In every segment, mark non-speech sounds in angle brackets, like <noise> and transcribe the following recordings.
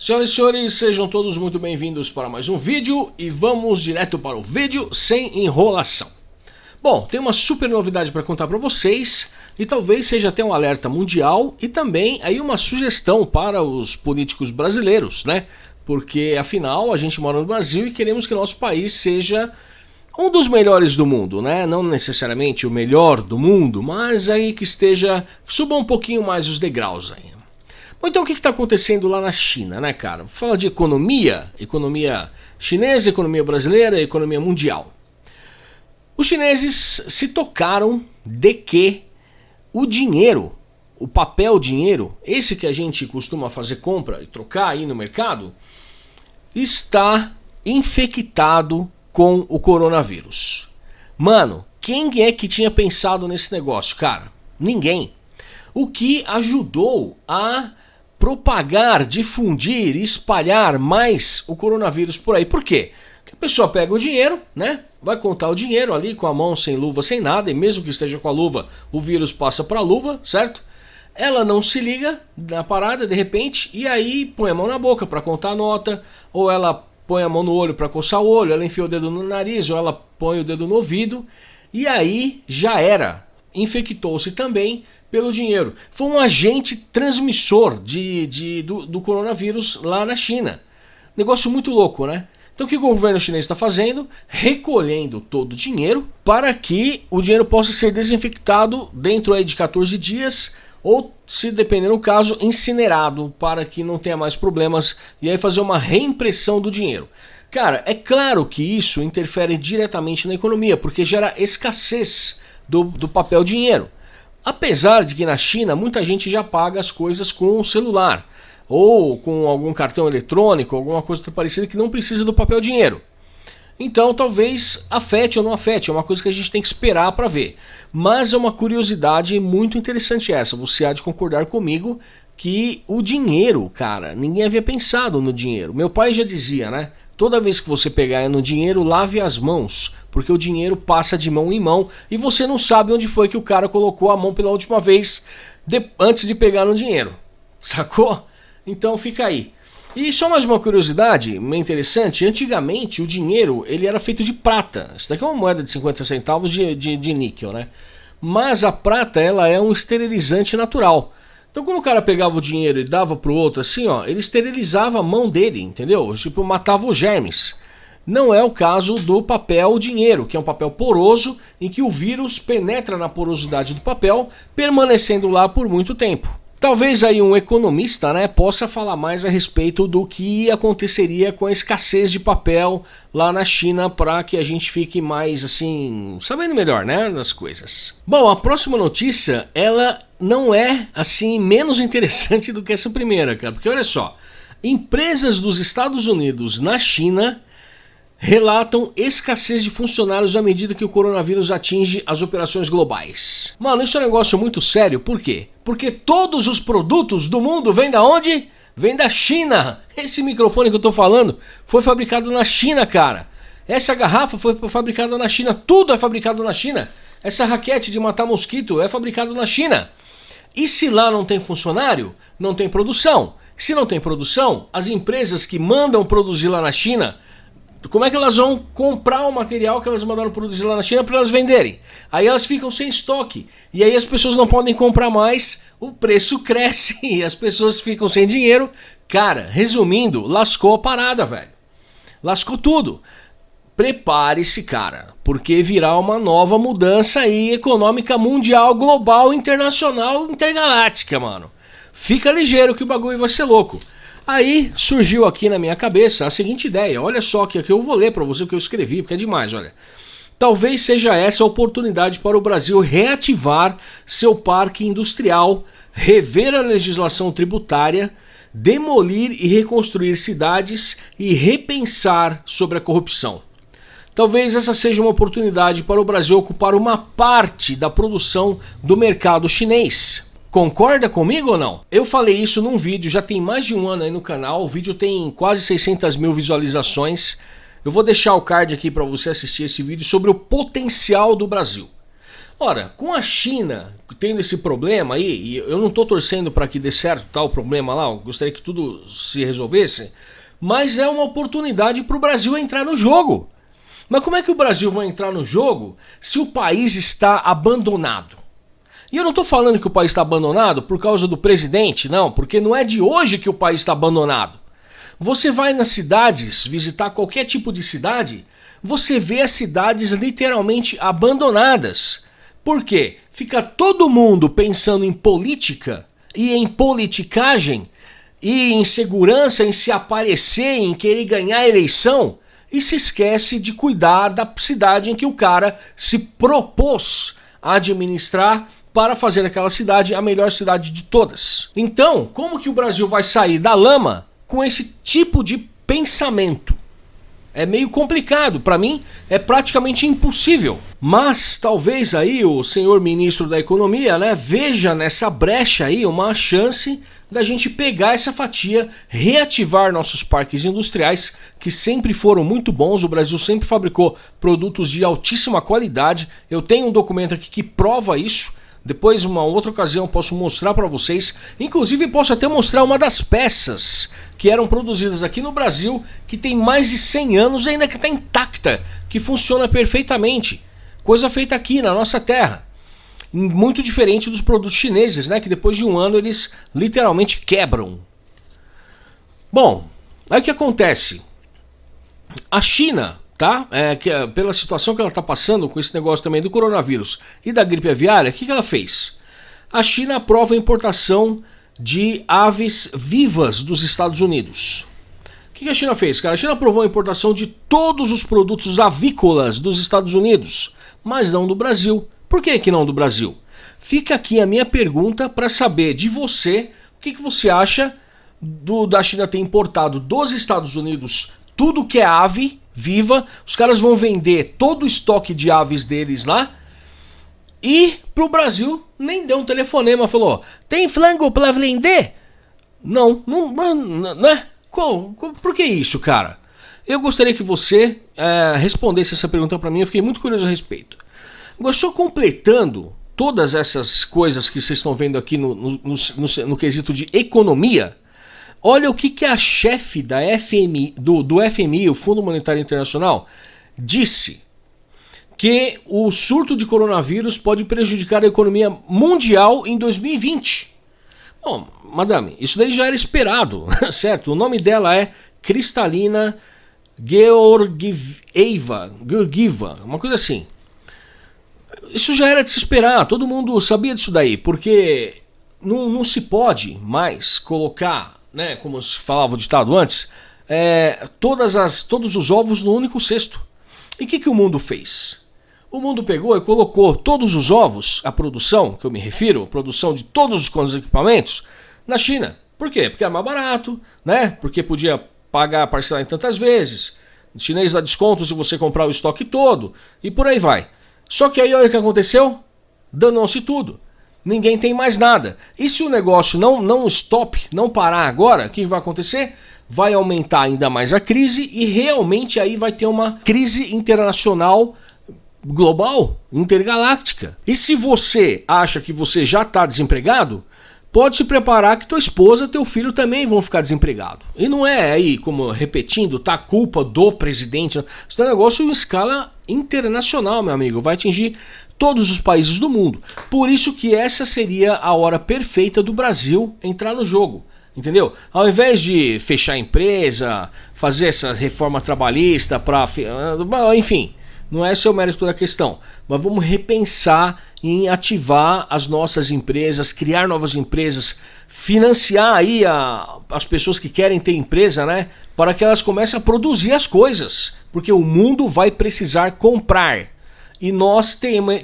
Senhoras e senhores, sejam todos muito bem-vindos para mais um vídeo e vamos direto para o vídeo sem enrolação. Bom, tem uma super novidade para contar para vocês e talvez seja até um alerta mundial e também aí uma sugestão para os políticos brasileiros, né? Porque afinal a gente mora no Brasil e queremos que nosso país seja um dos melhores do mundo, né? Não necessariamente o melhor do mundo, mas aí que esteja, suba um pouquinho mais os degraus aí. Então o que está acontecendo lá na China, né, cara? Fala de economia, economia chinesa, economia brasileira, economia mundial. Os chineses se tocaram de que o dinheiro, o papel dinheiro, esse que a gente costuma fazer compra e trocar aí no mercado, está infectado com o coronavírus. Mano, quem é que tinha pensado nesse negócio, cara? Ninguém. O que ajudou a propagar, difundir, espalhar mais o coronavírus por aí. Por quê? Porque a pessoa pega o dinheiro, né? Vai contar o dinheiro ali com a mão sem luva, sem nada, e mesmo que esteja com a luva, o vírus passa para a luva, certo? Ela não se liga na parada de repente e aí põe a mão na boca para contar a nota, ou ela põe a mão no olho para coçar o olho, ela enfia o dedo no nariz, ou ela põe o dedo no ouvido, e aí já era. Infectou-se também pelo dinheiro. Foi um agente transmissor de, de do, do, coronavírus lá na China. Negócio muito louco, né? Então o que o governo chinês está fazendo? Recolhendo todo o dinheiro para que o dinheiro possa ser desinfectado dentro aí de 14 dias ou, se depender do caso, incinerado para que não tenha mais problemas e aí fazer uma reimpressão do dinheiro. Cara, é claro que isso interfere diretamente na economia, porque gera escassez do, do papel dinheiro. Apesar de que na China muita gente já paga as coisas com o celular ou com algum cartão eletrônico, alguma coisa parecida que não precisa do papel dinheiro. Então talvez afete ou não afete, é uma coisa que a gente tem que esperar para ver. Mas é uma curiosidade muito interessante essa, você há de concordar comigo que o dinheiro, cara, ninguém havia pensado no dinheiro. Meu pai já dizia, né? Toda vez que você pegar no dinheiro, lave as mãos, porque o dinheiro passa de mão em mão e você não sabe onde foi que o cara colocou a mão pela última vez de, antes de pegar no dinheiro. <laughs> Sacou? Então fica aí. E só mais uma curiosidade interessante, antigamente o dinheiro ele era feito de prata. Isso daqui é uma moeda de 50 centavos de, de, de níquel, né? Mas a prata ela é um esterilizante natural. Então quando o cara pegava o dinheiro e dava pro outro assim, ó, ele esterilizava a mão dele, entendeu? Tipo, matava os germes. Não é o caso do papel dinheiro, que é um papel poroso em que o vírus penetra na porosidade do papel, permanecendo lá por muito tempo. Talvez aí um economista né, possa falar mais a respeito do que aconteceria com a escassez de papel lá na China para que a gente fique mais assim, sabendo melhor né, das coisas. Bom, a próxima notícia, ela não é assim menos interessante do que essa primeira, cara, porque olha só, empresas dos Estados Unidos na China relatam escassez de funcionários à medida que o coronavírus atinge as operações globais. Mano, isso é um negócio muito sério, por quê? Porque todos os produtos do mundo vêm da onde? Vem da China. Esse microfone que eu tô falando foi fabricado na China, cara. Essa garrafa foi fabricada na China, tudo é fabricado na China. Essa raquete de matar mosquito é fabricado na China. E se lá não tem funcionário, não tem produção. Se não tem produção, as empresas que mandam produzir lá na China como é que elas vão comprar o material que elas mandaram produzir lá na China para elas venderem? Aí elas ficam sem estoque. E aí as pessoas não podem comprar mais, o preço cresce <laughs> e as pessoas ficam sem dinheiro. Cara, resumindo, lascou a parada, velho. Lascou tudo. Prepare-se, cara, porque virá uma nova mudança aí econômica mundial, global, internacional, intergaláctica, mano. Fica ligeiro que o bagulho vai ser louco. Aí surgiu aqui na minha cabeça a seguinte ideia, olha só que aqui eu vou ler para você o que eu escrevi, porque é demais, olha. Talvez seja essa a oportunidade para o Brasil reativar seu parque industrial, rever a legislação tributária, demolir e reconstruir cidades e repensar sobre a corrupção. Talvez essa seja uma oportunidade para o Brasil ocupar uma parte da produção do mercado chinês. Concorda comigo ou não? Eu falei isso num vídeo, já tem mais de um ano aí no canal, o vídeo tem quase 600 mil visualizações. Eu vou deixar o card aqui para você assistir esse vídeo sobre o potencial do Brasil. Ora, com a China tendo esse problema aí, e eu não estou torcendo para que dê certo tal problema lá, eu gostaria que tudo se resolvesse, mas é uma oportunidade para o Brasil entrar no jogo. Mas como é que o Brasil vai entrar no jogo se o país está abandonado? E eu não estou falando que o país está abandonado por causa do presidente, não, porque não é de hoje que o país está abandonado. Você vai nas cidades, visitar qualquer tipo de cidade, você vê as cidades literalmente abandonadas. Por quê? Fica todo mundo pensando em política e em politicagem e em segurança, em se aparecer, em querer ganhar a eleição e se esquece de cuidar da cidade em que o cara se propôs a administrar para fazer aquela cidade a melhor cidade de todas. Então, como que o Brasil vai sair da lama com esse tipo de pensamento? É meio complicado, para mim é praticamente impossível. Mas talvez aí o senhor ministro da Economia né, veja nessa brecha aí uma chance da gente pegar essa fatia, reativar nossos parques industriais que sempre foram muito bons. O Brasil sempre fabricou produtos de altíssima qualidade. Eu tenho um documento aqui que prova isso. Depois, uma outra ocasião, posso mostrar para vocês. Inclusive, posso até mostrar uma das peças que eram produzidas aqui no Brasil, que tem mais de 100 anos e ainda que está intacta, que funciona perfeitamente. Coisa feita aqui na nossa terra. Muito diferente dos produtos chineses, né? Que depois de um ano eles literalmente quebram. Bom, aí o que acontece? A China tá? É, que, é, pela situação que ela está passando com esse negócio também do coronavírus e da gripe aviária, o que, que ela fez? A China aprova a importação de aves vivas dos Estados Unidos. O que, que a China fez, cara? A China aprovou a importação de todos os produtos avícolas dos Estados Unidos, mas não do Brasil. Por que, que não do Brasil? Fica aqui a minha pergunta para saber de você o que, que você acha do, da China ter importado dos Estados Unidos tudo que é ave viva. Os caras vão vender todo o estoque de aves deles lá. E pro Brasil nem deu um telefonema, falou: "Tem flango para vender?" Não, não, né? Qual, qual, por que isso, cara? Eu gostaria que você é, respondesse essa pergunta para mim, eu fiquei muito curioso a respeito. Agora, só completando todas essas coisas que vocês estão vendo aqui no, no, no, no quesito de economia, Olha o que, que a chefe da FMI, do, do FMI, o Fundo Monetário Internacional, disse que o surto de coronavírus pode prejudicar a economia mundial em 2020. Bom, madame, isso daí já era esperado, <laughs> certo? O nome dela é Cristalina Georgieva, Georgieva, uma coisa assim. Isso já era de se esperar, todo mundo sabia disso daí, porque não, não se pode mais colocar né, como se falava o ditado antes, é, todas as, todos os ovos no único cesto. E o que, que o mundo fez? O mundo pegou e colocou todos os ovos, a produção, que eu me refiro, a produção de todos os equipamentos, na China. Por quê? Porque é mais barato, né? Porque podia pagar parcelar em tantas vezes. O chinês dá desconto se você comprar o estoque todo e por aí vai. Só que aí olha o que aconteceu? Danou-se tudo ninguém tem mais nada. E se o negócio não, não stop, não parar agora, o que vai acontecer? Vai aumentar ainda mais a crise e realmente aí vai ter uma crise internacional global, intergaláctica. E se você acha que você já está desempregado, pode se preparar que tua esposa, teu filho também vão ficar desempregados. E não é aí, como repetindo, tá culpa do presidente. Isso é um negócio em escala internacional, meu amigo. Vai atingir todos os países do mundo. Por isso que essa seria a hora perfeita do Brasil entrar no jogo. Entendeu? Ao invés de fechar a empresa, fazer essa reforma trabalhista para. Enfim, não é o mérito da questão. Mas vamos repensar em ativar as nossas empresas, criar novas empresas, financiar aí a, as pessoas que querem ter empresa, né? Para que elas comecem a produzir as coisas. Porque o mundo vai precisar comprar e nós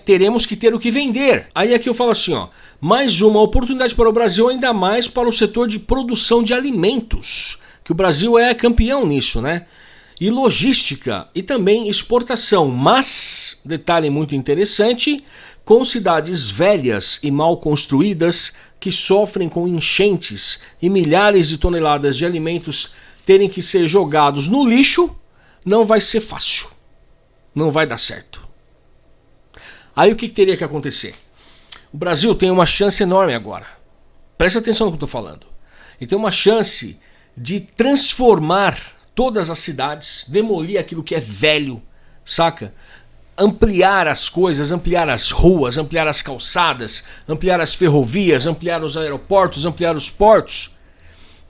teremos que ter o que vender. Aí aqui eu falo assim, ó, mais uma oportunidade para o Brasil, ainda mais para o setor de produção de alimentos, que o Brasil é campeão nisso, né? E logística e também exportação, mas, detalhe muito interessante, com cidades velhas e mal construídas que sofrem com enchentes e milhares de toneladas de alimentos terem que ser jogados no lixo, não vai ser fácil. Não vai dar certo. Aí o que, que teria que acontecer? O Brasil tem uma chance enorme agora. Presta atenção no que eu estou falando. Ele tem uma chance de transformar todas as cidades, demolir aquilo que é velho, saca? Ampliar as coisas, ampliar as ruas, ampliar as calçadas, ampliar as ferrovias, ampliar os aeroportos, ampliar os portos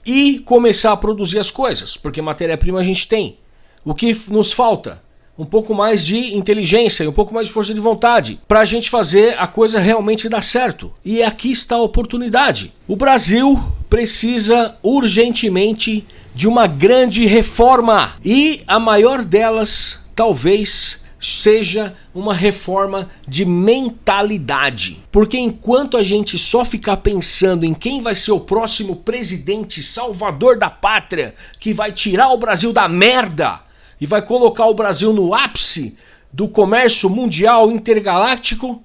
e começar a produzir as coisas, porque matéria-prima a gente tem. O que nos falta? Um pouco mais de inteligência e um pouco mais de força de vontade para a gente fazer a coisa realmente dar certo. E aqui está a oportunidade. O Brasil precisa urgentemente de uma grande reforma e a maior delas talvez seja uma reforma de mentalidade. Porque enquanto a gente só ficar pensando em quem vai ser o próximo presidente salvador da pátria, que vai tirar o Brasil da merda, e vai colocar o Brasil no ápice do comércio mundial intergaláctico,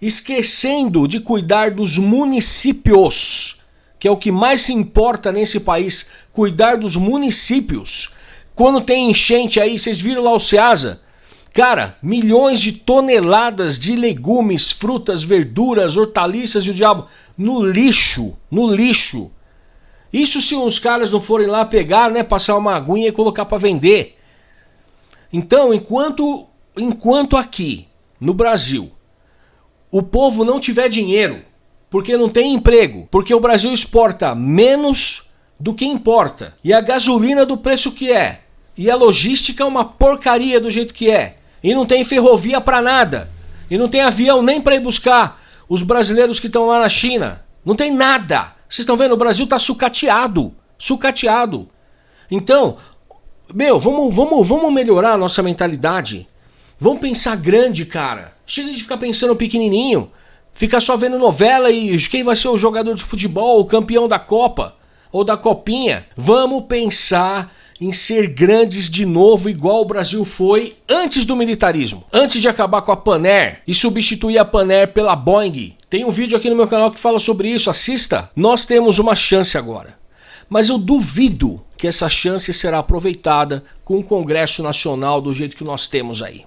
esquecendo de cuidar dos municípios, que é o que mais se importa nesse país, cuidar dos municípios. Quando tem enchente aí, vocês viram lá o Ceasa? Cara, milhões de toneladas de legumes, frutas, verduras, hortaliças e o diabo no lixo, no lixo. Isso se os caras não forem lá pegar, né, passar uma aguinha e colocar para vender. Então, enquanto, enquanto aqui no Brasil o povo não tiver dinheiro, porque não tem emprego, porque o Brasil exporta menos do que importa, e a gasolina do preço que é, e a logística é uma porcaria do jeito que é, e não tem ferrovia para nada, e não tem avião nem para ir buscar os brasileiros que estão lá na China, não tem nada. Vocês estão vendo, o Brasil está sucateado, sucateado. Então, meu, vamos, vamos, vamos melhorar a nossa mentalidade. Vamos pensar grande, cara. Chega de ficar pensando pequenininho. Ficar só vendo novela e quem vai ser o jogador de futebol, o campeão da Copa ou da Copinha. Vamos pensar em ser grandes de novo, igual o Brasil foi antes do militarismo. Antes de acabar com a Paner e substituir a Paner pela Boeing. Tem um vídeo aqui no meu canal que fala sobre isso, assista. Nós temos uma chance agora. Mas eu duvido que essa chance será aproveitada com o Congresso Nacional do jeito que nós temos aí.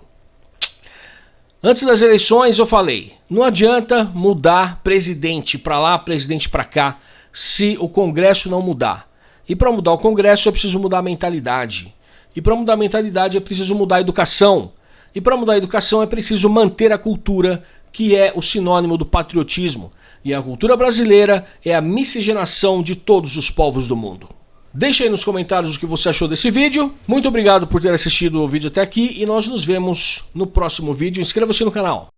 Antes das eleições eu falei, não adianta mudar presidente para lá, presidente para cá, se o Congresso não mudar. E para mudar o Congresso é preciso mudar a mentalidade. E para mudar a mentalidade é preciso mudar a educação. E para mudar a educação é preciso manter a cultura, que é o sinônimo do patriotismo. E a cultura brasileira é a miscigenação de todos os povos do mundo. Deixe aí nos comentários o que você achou desse vídeo. Muito obrigado por ter assistido o vídeo até aqui e nós nos vemos no próximo vídeo. Inscreva-se no canal.